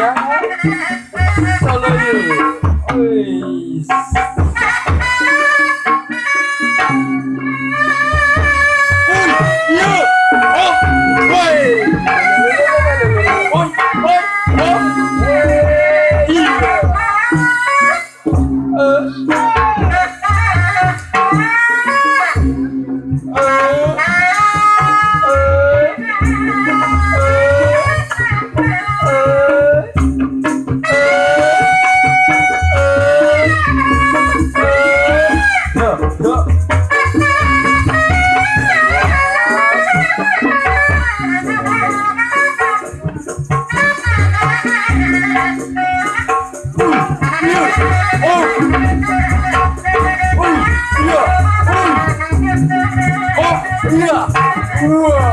गया है Yeah. Whoa.